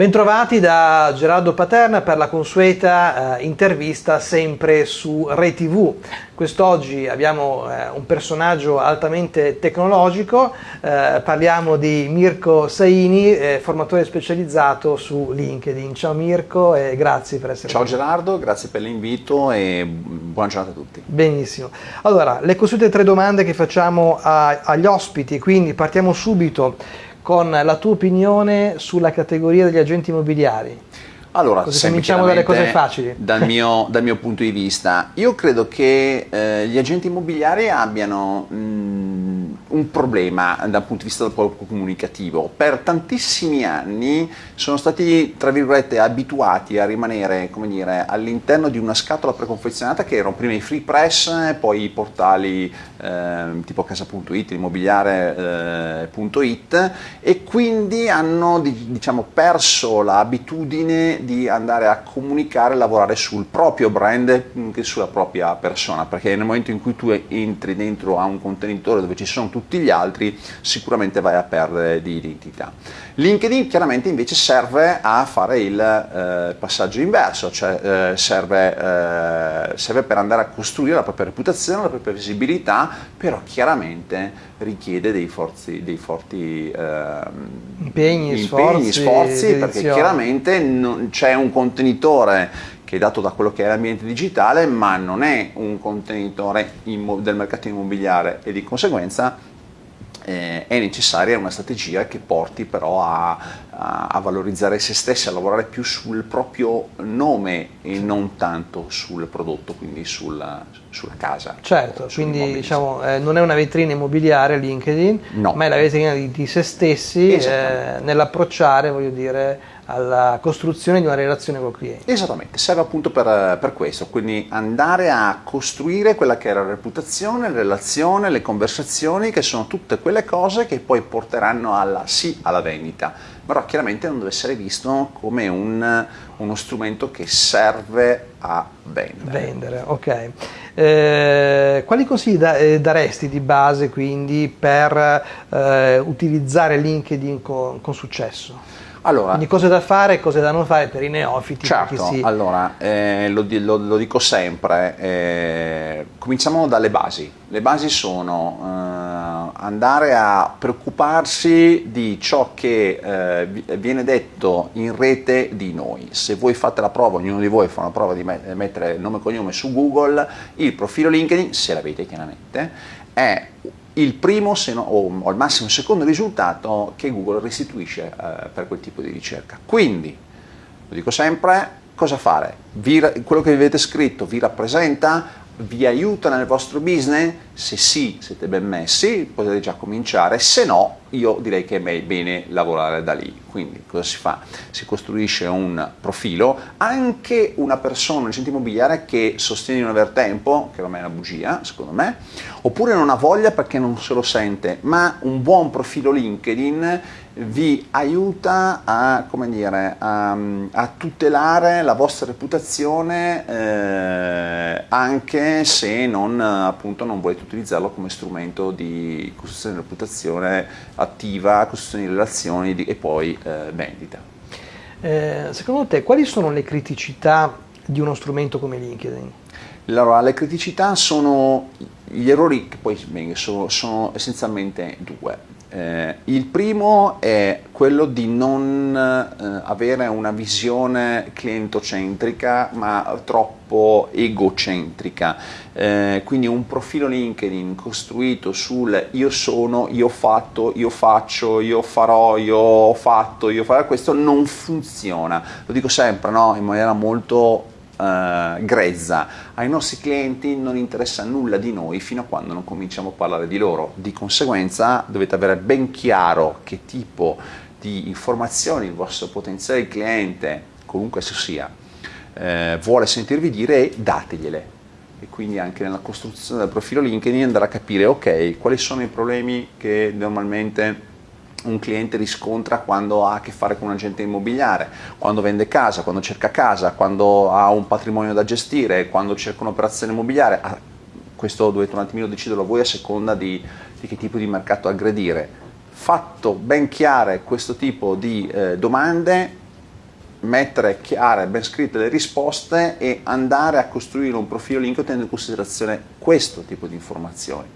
Bentrovati da Gerardo Paterna per la consueta eh, intervista sempre su ReTV. Quest'oggi abbiamo eh, un personaggio altamente tecnologico, eh, parliamo di Mirko Saini, eh, formatore specializzato su LinkedIn. Ciao Mirko e grazie per essere Ciao qui. Ciao Gerardo, grazie per l'invito e buona giornata a tutti. Benissimo. Allora, le consuete tre domande che facciamo a, agli ospiti, quindi partiamo subito con la tua opinione sulla categoria degli agenti immobiliari. Allora, Così cominciamo dalle cose facili. Dal mio, dal mio, punto di vista, io credo che eh, gli agenti immobiliari abbiano mh, un problema dal punto di vista del comunicativo. Per tantissimi anni sono stati, tra virgolette, abituati a rimanere, all'interno di una scatola preconfezionata che erano prima i free press, poi i portali eh, tipo casa.it, immobiliare.it e quindi hanno diciamo, perso l'abitudine di andare a comunicare e lavorare sul proprio brand che sulla propria persona, perché nel momento in cui tu entri dentro a un contenitore dove ci sono tutti gli altri, sicuramente vai a perdere di identità. LinkedIn chiaramente invece serve a fare il eh, passaggio inverso, cioè eh, serve, eh, serve per andare a costruire la propria reputazione, la propria visibilità, però chiaramente richiede dei, forzi, dei forti eh, impegni, impegni, sforzi, sforzi perché chiaramente c'è un contenitore che è dato da quello che è l'ambiente digitale, ma non è un contenitore del mercato immobiliare e di conseguenza eh, è necessaria una strategia che porti però a, a, a, valorizzare se stessi, a lavorare più sul proprio nome e non tanto sul prodotto, quindi sulla, sulla casa. Certo, quindi diciamo, eh, non è una vetrina immobiliare LinkedIn, no. ma è la vetrina di, di se stessi eh, nell'approcciare, voglio dire, alla costruzione di una relazione col cliente. Esattamente, serve appunto per, per, questo, quindi andare a costruire quella che è la reputazione, la relazione, le conversazioni, che sono tutte quelle cose che poi porteranno alla sì alla vendita, però chiaramente non deve essere visto come un, uno strumento che serve a vendere. Vendere, ok. Eh, quali consigli da, eh, daresti di base quindi per eh, utilizzare LinkedIn con, con successo? Allora, Quindi cose da fare e cose da non fare per i neofiti. Certo, si... allora, eh, lo, lo, lo, dico sempre, eh, cominciamo dalle basi. Le basi sono eh, andare a preoccuparsi di ciò che eh, viene detto in rete di noi. Se voi fate la prova, ognuno di voi fa una prova di mettere nome e cognome su Google, il profilo LinkedIn, se l'avete chiaramente, è il primo no, o al massimo il secondo risultato che Google restituisce eh, per quel tipo di ricerca. Quindi, lo dico sempre, cosa fare? Vi, quello che avete scritto vi rappresenta? Vi aiuta nel vostro business? Se sì, siete ben messi, potete già cominciare, se no io direi che è bene lavorare da lì. Quindi cosa si fa? Si costruisce un profilo, anche una persona, un agente immobiliare che sostiene di non aver tempo, che non è una bugia secondo me, oppure non ha voglia perché non se lo sente, ma un buon profilo LinkedIn vi aiuta a, dire, a, a tutelare la vostra reputazione eh, anche se non, appunto, non volete utilizzarlo come strumento di costruzione di reputazione attiva, costruzione di relazioni di, e poi eh, vendita. Eh, secondo te quali sono le criticità di uno strumento come LinkedIn? Allora, le criticità sono gli errori che poi sono, sono essenzialmente due. Eh, il primo è quello di non eh, avere una visione clientocentrica ma troppo egocentrica, eh, quindi un profilo LinkedIn costruito sul io sono, io ho fatto, io faccio, io farò, io ho fatto, io farò questo non funziona, lo dico sempre no? in maniera molto eh, grezza. Ai nostri clienti non interessa nulla di noi fino a quando non cominciamo a parlare di loro. Di conseguenza dovete avere ben chiaro che tipo di informazioni il vostro potenziale cliente, comunque esso sia, eh, vuole sentirvi dire e dategliele e quindi anche nella costruzione del profilo LinkedIn andare a capire ok, quali sono i problemi che normalmente un cliente riscontra quando ha a che fare con un agente immobiliare, quando vende casa, quando cerca casa, quando ha un patrimonio da gestire, quando cerca un'operazione immobiliare. Ah, questo dovete un attimino deciderlo voi a seconda di, di che tipo di mercato aggredire. Fatto ben chiare questo tipo di eh, domande, mettere chiare, ben scritte le risposte e andare a costruire un profilo LinkedIn tenendo in considerazione questo tipo di informazioni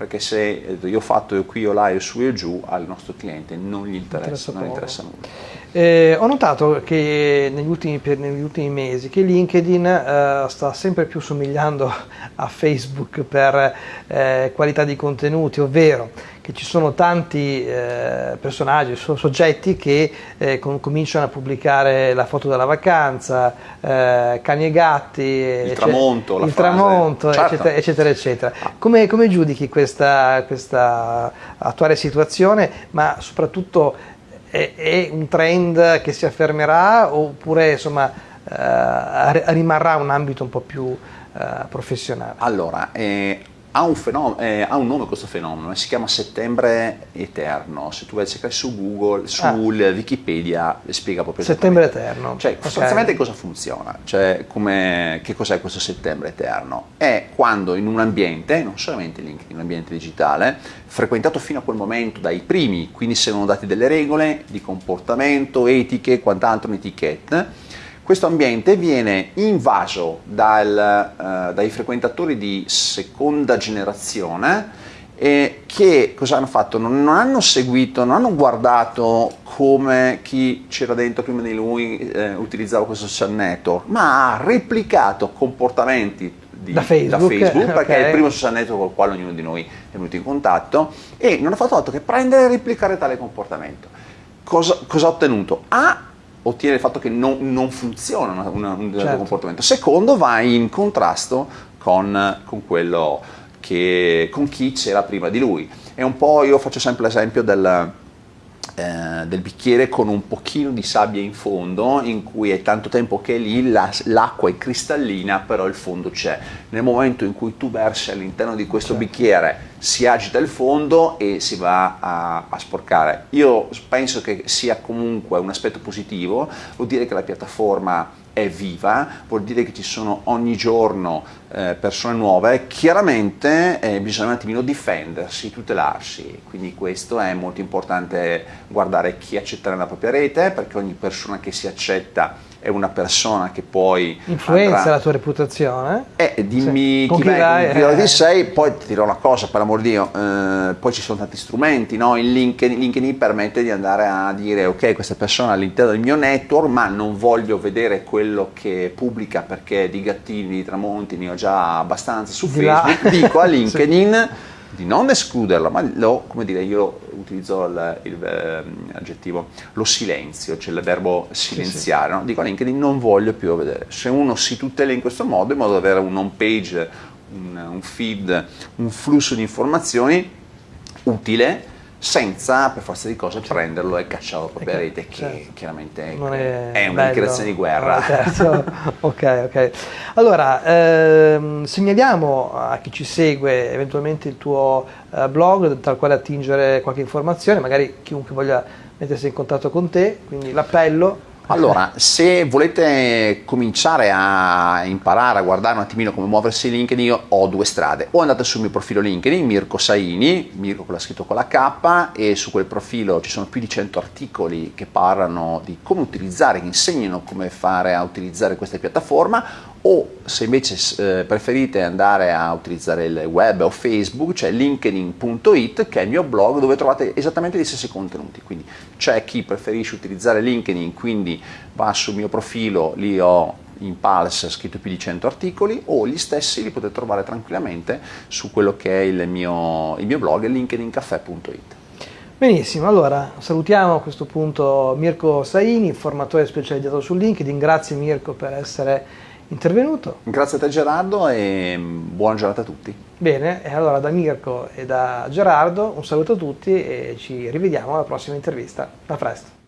perché se io ho fatto io qui o là e su e giù al nostro cliente non gli interessa, interessa non interessa nulla. Eh, ho notato che negli ultimi, negli ultimi mesi che LinkedIn eh, sta sempre più somigliando a Facebook per eh, qualità di contenuti, ovvero che ci sono tanti eh, personaggi, soggetti che eh, com cominciano a pubblicare la foto della vacanza, eh, cani e gatti, il tramonto, il tramonto certo. eccetera, eccetera, eccetera. Come, come giudichi questa, questa, attuale situazione, ma soprattutto è, è, un trend che si affermerà oppure insomma, eh, rimarrà un ambito un po' più eh, professionale? Allora, eh, ha un, eh, ha un, nome questo fenomeno, si chiama settembre eterno, se tu vai a cercare su Google, su ah. Wikipedia, spiega proprio Settembre eterno. Cioè, okay. sostanzialmente cosa funziona? Cioè, come, che cos'è questo settembre eterno? È quando in un ambiente, non solamente in un ambiente digitale, frequentato fino a quel momento dai primi, quindi se vengono date delle regole di comportamento, etiche, quant'altro, un'etichetta, questo ambiente viene invaso dal, uh, dai frequentatori di seconda generazione e che cosa hanno fatto? Non, non, hanno seguito, non hanno guardato come chi c'era dentro prima di lui eh, utilizzava questo social network, ma ha replicato comportamenti di, da Facebook, da Facebook okay. perché è il primo social network con il quale ognuno di noi è venuto in contatto e non ha fatto altro che prendere e replicare tale comportamento. Cosa, cosa ha ottenuto? Ha ottiene il fatto che non, non funziona una, una, un certo. comportamento. Secondo, va in contrasto con, con, quello che, con chi c'era prima di lui. È un po', io faccio sempre l'esempio del, eh, del bicchiere con un pochino di sabbia in fondo in cui è tanto tempo che lì, la, l'acqua è cristallina però il fondo c'è. Nel momento in cui tu versi all'interno di questo certo. bicchiere si agita il fondo e si va a, a, sporcare. Io penso che sia comunque un aspetto positivo, vuol dire che la piattaforma è viva, vuol dire che ci sono ogni giorno eh, persone nuove, chiaramente eh, bisogna un attimino difendersi, tutelarsi, quindi questo è molto importante guardare chi accetterà la propria rete, perché ogni persona che si accetta è una persona che poi influenza andrà... la tua reputazione eh, dimmi sì. chi, chi vai, con chi eh. sei poi ti dirò una cosa per amor di Dio eh, poi ci sono tanti strumenti no? il LinkedIn, LinkedIn permette di andare a dire ok questa persona è all'interno del mio network ma non voglio vedere quello che pubblica perché di gattini, di tramonti ne ho già abbastanza su di Facebook là. dico a LinkedIn sì di non escluderlo, ma lo, come dire, io utilizzo l'aggettivo ehm, lo silenzio, cioè il verbo silenziare, sì, sì. No? dico a LinkedIn non voglio più vedere. Se uno si tutela in questo modo, in modo da avere un home page, un, un feed, un flusso di informazioni utile, senza per forza di cose certo. prenderlo e cacciarlo proprio a rete che certo. chiaramente è, è una dichiarazione di guerra certo. ok ok allora ehm, segnaliamo a chi ci segue eventualmente il tuo eh, blog dal quale attingere qualche informazione magari chiunque voglia mettersi in contatto con te quindi l'appello allora, se volete cominciare a imparare a guardare un attimino come muoversi LinkedIn, io ho due strade. O andate sul mio profilo LinkedIn, Mirko Saini, Mirko con la scritto con la K, e su quel profilo ci sono più di 100 articoli che parlano di come utilizzare, che insegnano come fare a utilizzare questa piattaforma, o se invece eh, preferite andare a utilizzare il web o Facebook c'è linkedin.it che è il mio blog dove trovate esattamente gli stessi contenuti. Quindi c'è chi preferisce utilizzare LinkedIn quindi va sul mio profilo lì ho in Pulse scritto più di 100 articoli o gli stessi li potete trovare tranquillamente su quello che è il mio, il mio blog linkedincaffè.it Benissimo, allora salutiamo a questo punto Mirko Saini, formatore specializzato su LinkedIn, grazie Mirko per essere intervenuto. Grazie a te Gerardo e buona giornata a tutti. Bene, e allora da Mirko e da Gerardo un saluto a tutti e ci rivediamo alla prossima intervista. A presto.